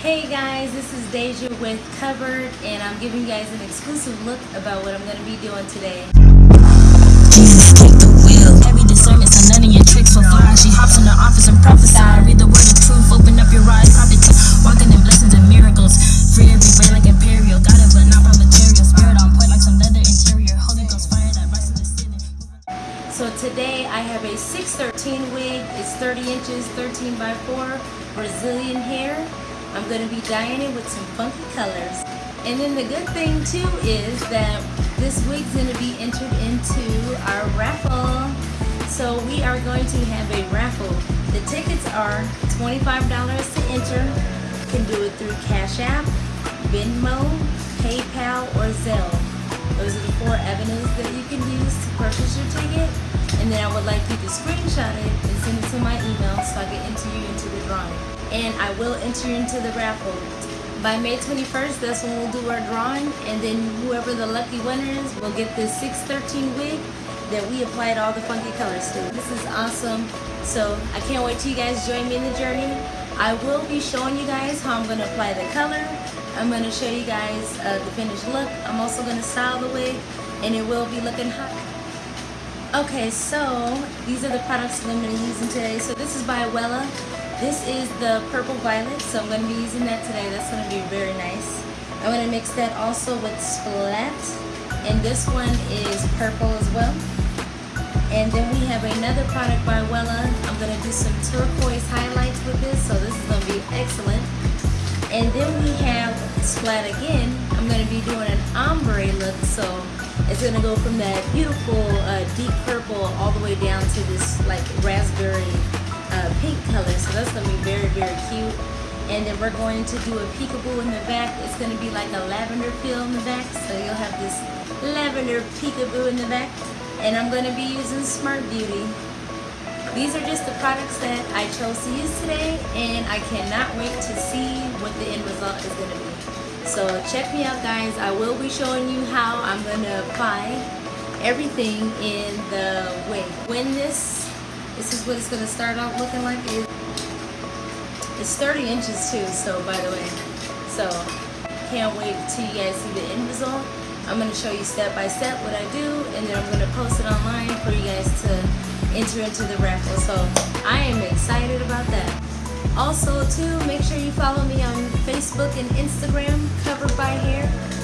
Hey guys, this is Deja with Covered, and I'm giving you guys an exclusive look about what I'm going to be doing today. Jesus, take the wheel. Every discernment, so none of your tricks will fly. She hops in the office and prophesy. Read the word of truth, open up your eyes, prophet. Walking in blessings and miracles. Free every way like imperial. Got it, but not from material. Spirit on point like some leather interior. Holy Ghost fire that rises to sin. So today I have a 613 wig. It's 30 inches, 13 by 4, Brazilian hair. Going to be dyeing it with some funky colors. And then the good thing too is that this wig's going to be entered into our raffle. So we are going to have a raffle. The tickets are $25 to enter. You can do it through Cash App, Venmo, PayPal, or Zelle. Those are the four avenues that you can use to purchase your ticket. And then I would like you to screenshot it and send it to my email so I can enter you into the drawing. And I will enter you into the raffle. By May 21st, that's when we'll do our drawing. And then whoever the lucky winner is will get this 613 wig that we applied all the funky colors to. This is awesome. So I can't wait till you guys join me in the journey. I will be showing you guys how I'm going to apply the color. I'm going to show you guys uh, the finished look. I'm also going to style the wig and it will be looking hot. Okay, so these are the products that I'm going to be using today. So this is by Wella. This is the purple violet, so I'm going to be using that today. That's going to be very nice. I'm going to mix that also with Splat, and this one is purple as well. And then we have another product by Wella. I'm going to do some turquoise highlights with this, so this is going to be excellent. And then we have Splat again. I'm going to be doing an ombre look, so it's going to go from that beautiful uh, deep purple all the way down to this like raspberry uh, pink color. So that's to be very, very cute. And then we're going to do a peekaboo in the back. It's going to be like a lavender feel in the back. So you'll have this lavender peekaboo in the back. And I'm going to be using Smart Beauty. These are just the products that I chose to use today. And I cannot wait to see what the end result is to be. So check me out guys. I will be showing you how I'm to apply everything in the wig. When this, this is what it's to start off looking like. It's 30 inches too, so by the way. So can't wait till you guys see the end result. I'm to show you step by step what I do and then I'm to post it online for you guys to enter into the raffle. So I am excited about that. Also, too, make sure you follow me on Facebook and Instagram, Covered by Hair.